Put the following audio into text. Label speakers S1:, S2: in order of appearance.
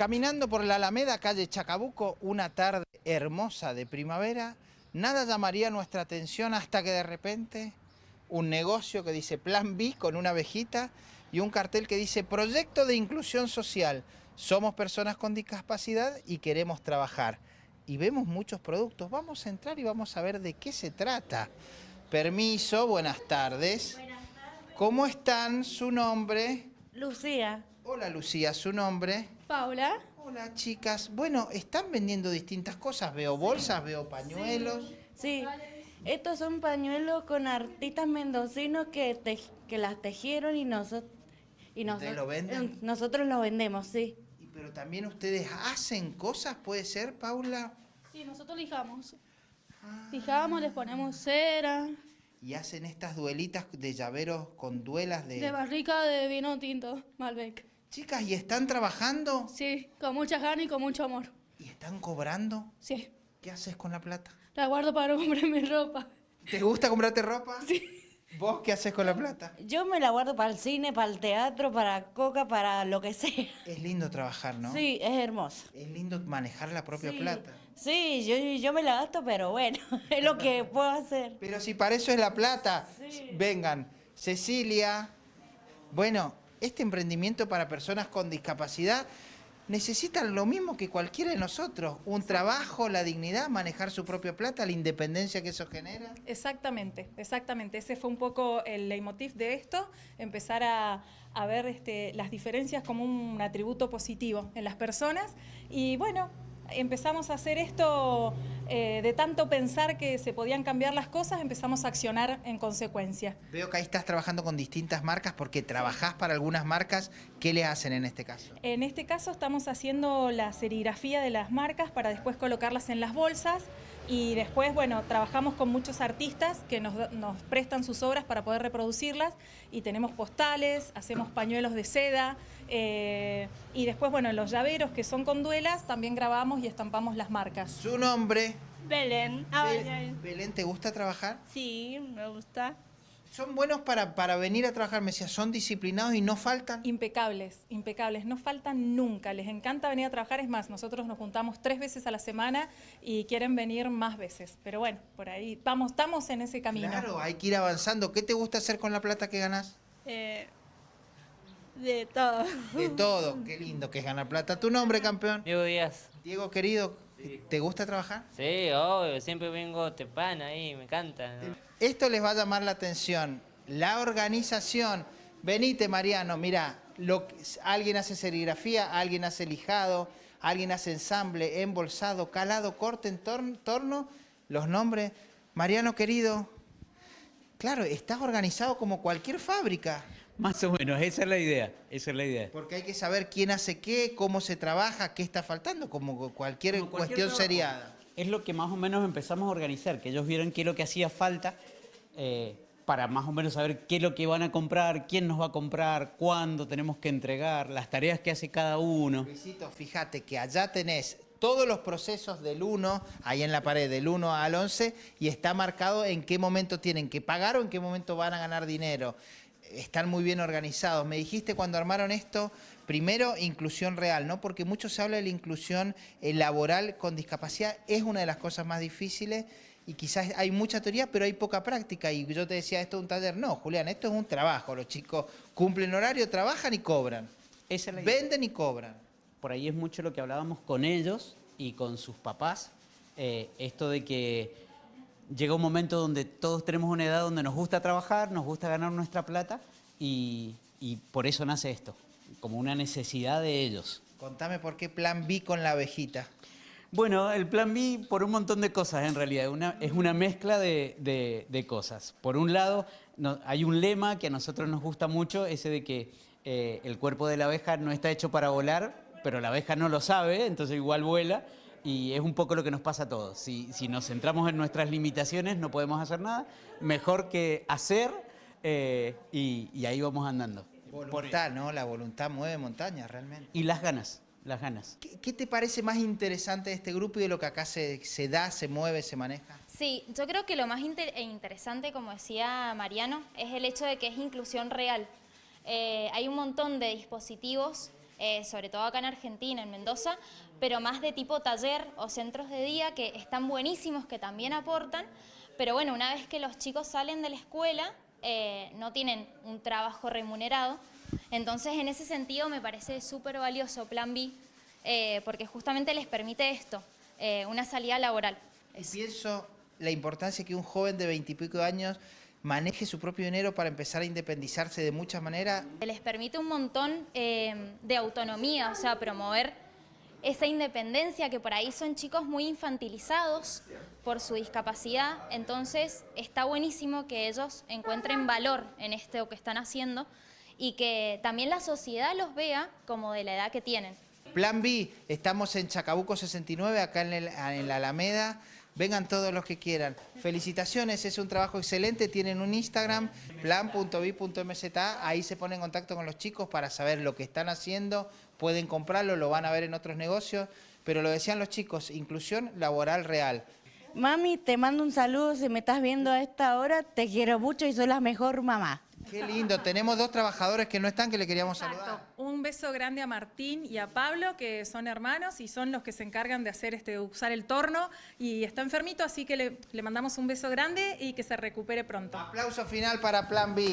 S1: Caminando por la Alameda, calle Chacabuco, una tarde hermosa de primavera, nada llamaría nuestra atención hasta que de repente un negocio que dice Plan B con una abejita y un cartel que dice Proyecto de Inclusión Social. Somos personas con discapacidad y queremos trabajar. Y vemos muchos productos. Vamos a entrar y vamos a ver de qué se trata. Permiso, buenas tardes.
S2: Buenas tardes.
S1: ¿Cómo están? ¿Su nombre?
S2: Lucía.
S1: Hola Lucía, ¿su nombre?
S3: Paula.
S1: Hola chicas. Bueno, están vendiendo distintas cosas. Veo bolsas, veo pañuelos.
S2: Sí, estos son pañuelos con artistas mendocinos que, te- que las tejieron y, nosotros y
S1: ¿Ustedes
S2: nosotros
S1: lo venden?
S2: nosotros lo vendemos, sí.
S1: Y- Pero también ustedes hacen cosas, ¿puede ser, Paula?
S3: Sí, nosotros lijamos. Lijamos, les ponemos cera,
S1: Y hacen estas duelitas de llaveros con duelas de...
S3: de barrica de vino tinto, Malbec.
S1: Chicas, ¿y están trabajando?
S3: Sí, con muchas ganas y con mucho amor.
S1: ¿Y están cobrando?
S3: Sí,
S1: ¿Qué haces con la plata?
S3: la guardo para comprar mi ropa.
S1: ¿Te gusta comprarte ropa? Sí. ¿Vos qué haces con la plata?
S2: Yo me la guardo para el cine, para el teatro, para coca, para lo que sea.
S1: Es lindo trabajar, ¿no?
S2: Sí, es hermoso.
S1: Es lindo manejar la propia
S2: Sí.
S1: plata.
S2: Sí, yo, yo me la gasto, pero bueno, es lo que puedo hacer.
S1: Pero si para eso es la plata,
S2: Sí.
S1: vengan. Cecilia, bueno, este emprendimiento para personas con discapacidad necesitan lo mismo que cualquiera de nosotros, un trabajo, la dignidad, manejar su propia plata, la independencia que eso genera.
S4: Exactamente, exactamente. Ese fue un poco el leitmotiv de esto, empezar a, a ver este, las diferencias como un atributo positivo en las personas. Y bueno, empezamos a hacer esto eh, de tanto pensar que se podían cambiar las cosas, empezamos a accionar en consecuencia.
S1: Veo que ahí estás trabajando con distintas marcas porque trabajás para algunas marcas. ¿Qué le hacen en este caso?
S4: En este caso estamos haciendo la serigrafía de las marcas para después colocarlas en las bolsas y después, bueno, trabajamos con muchos artistas que nos, nos prestan sus obras para poder reproducirlas y tenemos postales, hacemos pañuelos de seda eh, y después, bueno, en los llaveros que son con duelas también grabamos y estampamos las marcas.
S1: Su nombre.
S5: Belén.
S1: Be- Belén, ¿te gusta trabajar?
S5: Sí, me gusta.
S1: Son buenos para, para venir a trabajar, me decía, son disciplinados y no faltan.
S4: Impecables, impecables, no faltan nunca, les encanta venir a trabajar, es más, nosotros nos juntamos tres veces a la semana y quieren venir más veces, pero bueno, por ahí vamos, estamos en ese camino.
S1: Claro, hay que ir avanzando. ¿Qué te gusta hacer con la plata que ganás?
S5: Eh, de todo.
S1: De todo, qué lindo que es ganar plata. ¿Tu nombre, campeón?
S6: Diego Díaz.
S1: Diego, querido, ¿te gusta trabajar?
S6: Sí, obvio, siempre vengo tepana ahí, me encanta. ¿no?
S1: Esto les va a llamar la atención. La organización. Venite, Mariano, mira, lo, alguien hace serigrafía, alguien hace lijado, alguien hace ensamble, embolsado, calado, corte, entorno, torno, los nombres. Mariano, querido, claro, estás organizado como cualquier fábrica.
S7: Más o menos, esa es la idea, esa es la idea.
S1: Porque hay que saber quién hace qué, cómo se trabaja, qué está faltando, como cualquier
S7: Como cualquier
S1: cuestión
S7: trabajo.
S1: seriada.
S7: Es lo que más o menos empezamos a organizar, que ellos vieron qué es lo que hacía falta eh, para más o menos saber qué es lo que van a comprar, quién nos va a comprar, cuándo tenemos que entregar, las tareas que hace cada uno.
S1: Luisito, fíjate que allá tenés todos los procesos del 1, ahí en la pared, del 1 al 11, y está marcado en qué momento tienen que pagar o en qué momento van a ganar dinero. Están muy bien organizados. Me dijiste cuando armaron esto, primero, inclusión real, ¿no? Porque mucho se habla de la inclusión eh, laboral con discapacidad, es una de las cosas más difíciles y quizás hay mucha teoría, pero hay poca práctica. Y yo te decía, esto es un taller. No, Julián, esto es un trabajo. Los chicos cumplen horario, trabajan y cobran.
S7: Esa es la idea.
S1: Venden y cobran.
S7: Por ahí es mucho lo que hablábamos con ellos y con sus papás, eh, esto de que llega un momento donde todos tenemos una edad donde nos gusta trabajar, nos gusta ganar nuestra plata y, y por eso nace esto, como una necesidad de ellos.
S1: Contame por qué plan B con la abejita.
S7: Bueno, el plan B por un montón de cosas en realidad, una- es una mezcla de, de- de cosas. Por un lado, no- hay un lema que a nosotros nos gusta mucho, ese de que eh, el cuerpo de la abeja no está hecho para volar, pero la abeja no lo sabe, entonces igual vuela. Y es un poco lo que nos pasa a todos. Si, si nos centramos en nuestras limitaciones, no podemos hacer nada. Mejor que hacer eh, y, y ahí vamos andando.
S1: Voluntad, ¿no? La voluntad mueve montañas, realmente.
S7: Y las ganas, las ganas.
S1: ¿Qué, qué te parece más interesante de este grupo y de lo que acá se, se da, se mueve, se maneja?
S8: Sí, yo creo que lo más inter- e interesante, como decía Mariano, es el hecho de que es inclusión real. Eh, hay un montón de dispositivos eh, sobre todo acá en Argentina, en Mendoza, pero más de tipo taller o centros de día que están buenísimos, que también aportan, pero bueno, una vez que los chicos salen de la escuela, eh, no tienen un trabajo remunerado, entonces en ese sentido me parece súper valioso Plan B, eh, porque justamente les permite esto, una salida laboral.
S1: Pienso la importancia que un joven de veintipico años maneje su propio dinero para empezar a independizarse de muchas maneras.
S8: Les permite un montón eh, de autonomía, o sea, promover esa independencia que por ahí son chicos muy infantilizados por su discapacidad, entonces está buenísimo que ellos encuentren valor en esto que están haciendo y que también la sociedad los vea como de la edad que tienen.
S1: Plan B, estamos en Chacabuco 69, acá en, el- en la Alameda. Vengan todos los que quieran. Felicitaciones, es un trabajo excelente. Tienen un Instagram, plan.b.mza. Ahí se ponen en contacto con los chicos para saber lo que están haciendo. Pueden comprarlo, lo van a ver en otros negocios. Pero lo decían los chicos, inclusión laboral real.
S2: Mami, te mando un saludo si me estás viendo a esta hora. Te quiero mucho y soy la mejor mamá.
S1: Qué lindo. Tenemos dos trabajadores que no están, que le queríamos saludar.
S4: Un beso grande a Martín y a Pablo, que son hermanos y son los que se encargan de hacer este, usar el torno. Y está enfermito, así que le, le mandamos un beso grande y que se recupere pronto.
S1: Aplauso final para Plan B.